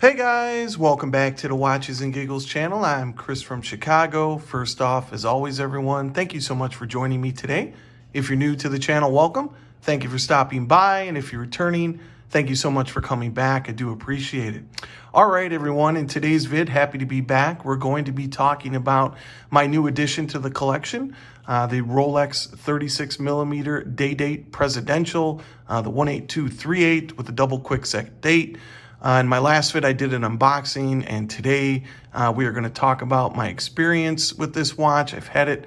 Hey guys, welcome back to the Watches and Giggles channel. I'm Chris from Chicago. First off, as always, everyone, thank you so much for joining me today. If you're new to the channel, welcome. Thank you for stopping by. And if you're returning, thank you so much for coming back. I do appreciate it. All right, everyone, in today's vid, happy to be back. We're going to be talking about my new addition to the collection, uh, the Rolex 36 millimeter day date presidential, uh, the 18238 with a double quick set date. Uh, in my last vid, I did an unboxing, and today uh, we are going to talk about my experience with this watch. I've had it,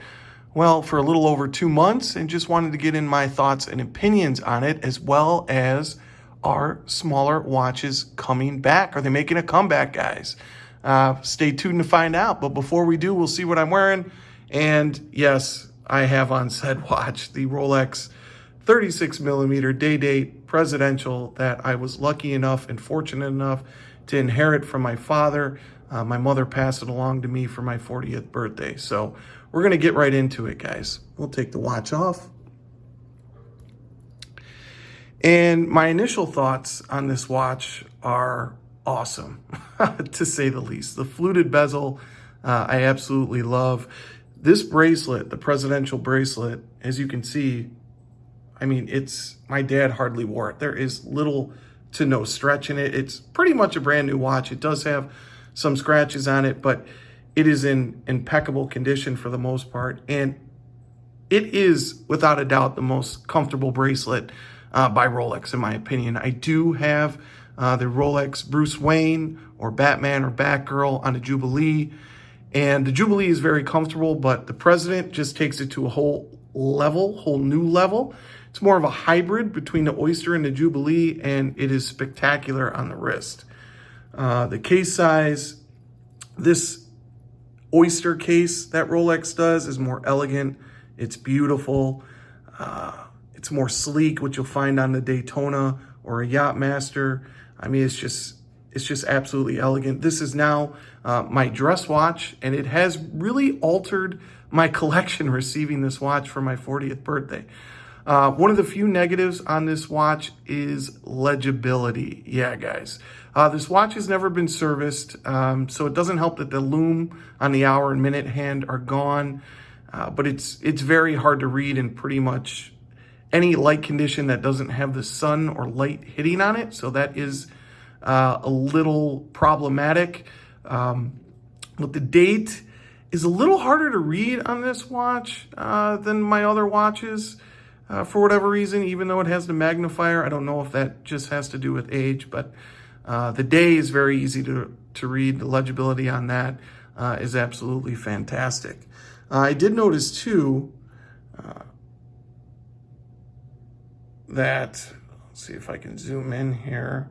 well, for a little over two months, and just wanted to get in my thoughts and opinions on it, as well as are smaller watches coming back? Are they making a comeback, guys? Uh, stay tuned to find out. But before we do, we'll see what I'm wearing. And yes, I have on said watch the Rolex 36 millimeter day date presidential that I was lucky enough and fortunate enough to inherit from my father. Uh, my mother passed it along to me for my 40th birthday. So we're going to get right into it, guys. We'll take the watch off. And my initial thoughts on this watch are awesome, to say the least. The fluted bezel, uh, I absolutely love. This bracelet, the presidential bracelet, as you can see, I mean, it's, my dad hardly wore it. There is little to no stretch in it. It's pretty much a brand new watch. It does have some scratches on it, but it is in impeccable condition for the most part. And it is, without a doubt, the most comfortable bracelet uh, by Rolex, in my opinion. I do have uh, the Rolex Bruce Wayne or Batman or Batgirl on a Jubilee. And the Jubilee is very comfortable, but the President just takes it to a whole level, whole new level. It's more of a hybrid between the Oyster and the Jubilee, and it is spectacular on the wrist. Uh, the case size, this Oyster case that Rolex does is more elegant. It's beautiful. Uh, it's more sleek, which you'll find on the Daytona or a Yachtmaster. I mean, it's just it's just absolutely elegant. This is now uh, my dress watch, and it has really altered my collection receiving this watch for my 40th birthday. Uh, one of the few negatives on this watch is legibility. Yeah, guys. Uh, this watch has never been serviced, um, so it doesn't help that the lume on the hour and minute hand are gone, uh, but it's it's very hard to read in pretty much any light condition that doesn't have the sun or light hitting on it, so that is uh, a little problematic. Um, but the date is a little harder to read on this watch uh, than my other watches uh, for whatever reason, even though it has the magnifier. I don't know if that just has to do with age, but uh, the day is very easy to, to read. The legibility on that uh, is absolutely fantastic. Uh, I did notice too that, let's see if I can zoom in here.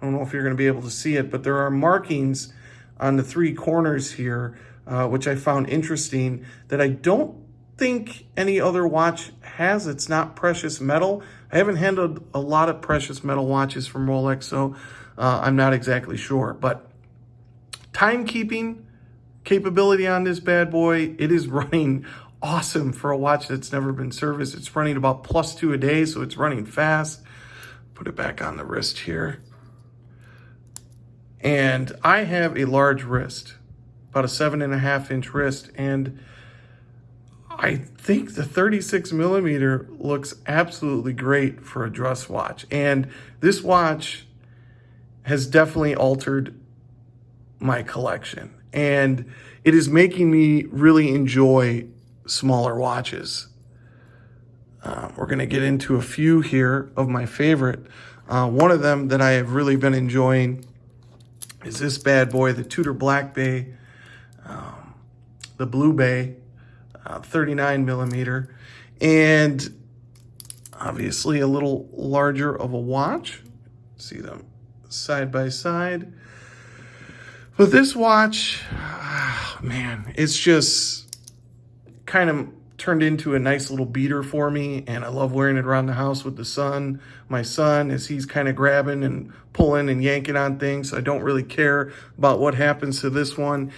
I don't know if you're going to be able to see it, but there are markings on the three corners here, uh, which I found interesting that I don't think any other watch has. It's not precious metal. I haven't handled a lot of precious metal watches from Rolex, so uh, I'm not exactly sure. But timekeeping capability on this bad boy, it is running awesome for a watch that's never been serviced. It's running about plus two a day, so it's running fast. Put it back on the wrist here. And I have a large wrist, about a seven and a half inch wrist, and I think the 36 millimeter looks absolutely great for a dress watch. And this watch has definitely altered my collection. And it is making me really enjoy smaller watches. Uh, we're going to get into a few here of my favorite. Uh, one of them that I have really been enjoying is this bad boy, the Tudor Black Bay, um, the Blue Bay uh, 39 millimeter, and obviously a little larger of a watch. See them side by side. But this watch, oh, man, it's just kind of turned into a nice little beater for me and I love wearing it around the house with the son. My son, as he's kind of grabbing and pulling and yanking on things. I don't really care about what happens to this one.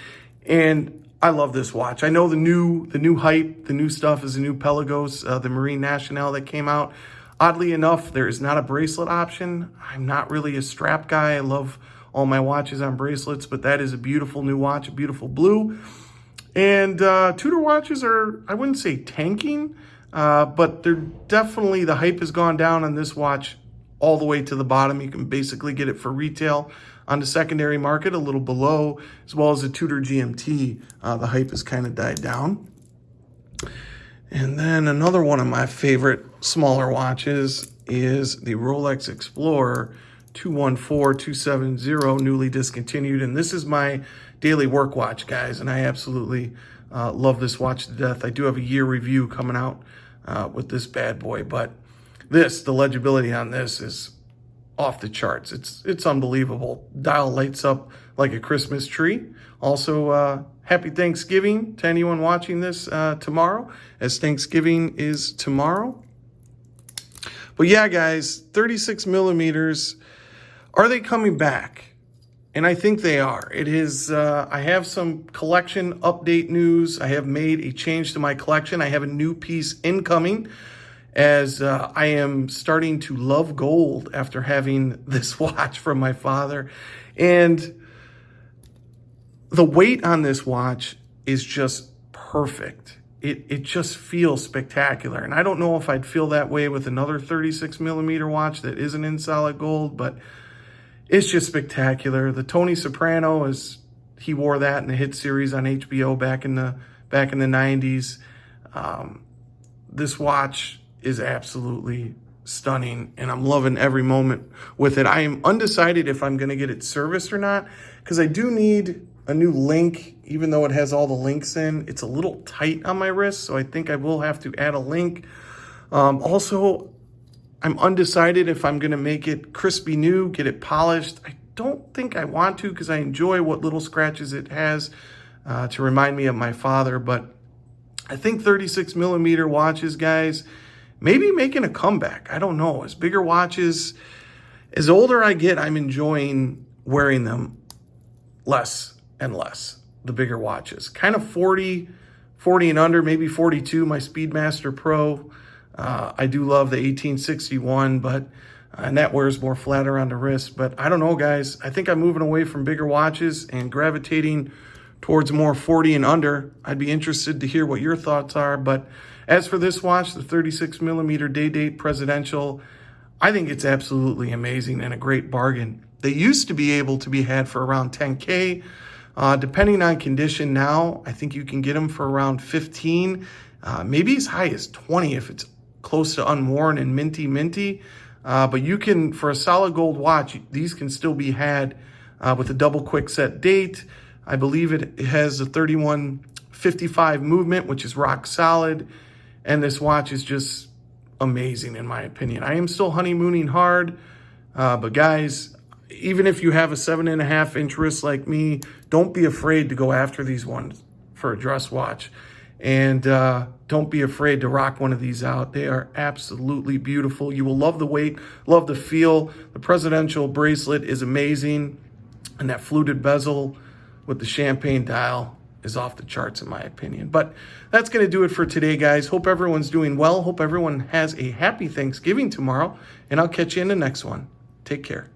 And I love this watch. I know the new the new hype, the new stuff is the new Pelagos, uh, the Marine Nationale that came out. Oddly enough, there is not a bracelet option. I'm not really a strap guy. I love all my watches on bracelets, but that is a beautiful new watch, a beautiful blue. And uh, Tudor watches are, I wouldn't say tanking, uh, but they're definitely, the hype has gone down on this watch all the way to the bottom. You can basically get it for retail on the secondary market, a little below, as well as the Tudor GMT. Uh, the hype has kind of died down. And then another one of my favorite smaller watches is the Rolex Explorer 214270, newly discontinued. And this is my daily work watch, guys. And I absolutely uh, love this watch to death. I do have a year review coming out uh, with this bad boy, but this, the legibility on this is off the charts. It's it's unbelievable. Dial lights up like a Christmas tree. Also, uh, happy Thanksgiving to anyone watching this uh, tomorrow, as Thanksgiving is tomorrow. But yeah, guys, 36 millimeters, are they coming back? And I think they are. It is, uh, I have some collection update news. I have made a change to my collection. I have a new piece incoming as uh, I am starting to love gold after having this watch from my father. And the weight on this watch is just perfect. It, it just feels spectacular. And I don't know if I'd feel that way with another 36 millimeter watch that isn't in solid gold, but it's just spectacular. The Tony Soprano is, he wore that in the hit series on HBO back in the, back in the 90s. Um, this watch is absolutely stunning and I'm loving every moment with it. I am undecided if I'm going to get it serviced or not because I do need a new link, even though it has all the links in. It's a little tight on my wrist, so I think I will have to add a link. Um, also, I'm undecided if I'm going to make it crispy new, get it polished. I don't think I want to because I enjoy what little scratches it has uh, to remind me of my father, but I think 36 millimeter watches, guys, maybe making a comeback. I don't know. As bigger watches, as older I get, I'm enjoying wearing them less and less, the bigger watches. Kind of 40, 40 and under, maybe 42, my Speedmaster Pro. Uh, I do love the 1861, but uh, and that wears more flat around the wrist. But I don't know, guys. I think I'm moving away from bigger watches and gravitating towards more 40 and under. I'd be interested to hear what your thoughts are. But as for this watch, the 36 millimeter day date presidential, I think it's absolutely amazing and a great bargain. They used to be able to be had for around 10K. Uh, depending on condition now, I think you can get them for around 15, uh, maybe as high as 20 if it's close to unworn and minty minty. Uh, but you can, for a solid gold watch, these can still be had uh, with a double quick set date. I believe it has a 3155 movement, which is rock solid. And this watch is just amazing in my opinion. I am still honeymooning hard, uh, but guys, even if you have a seven and a half inch wrist like me, don't be afraid to go after these ones for a dress watch. And uh, don't be afraid to rock one of these out. They are absolutely beautiful. You will love the weight, love the feel. The presidential bracelet is amazing. And that fluted bezel with the champagne dial is off the charts in my opinion. But that's going to do it for today, guys. Hope everyone's doing well. Hope everyone has a happy Thanksgiving tomorrow. And I'll catch you in the next one. Take care.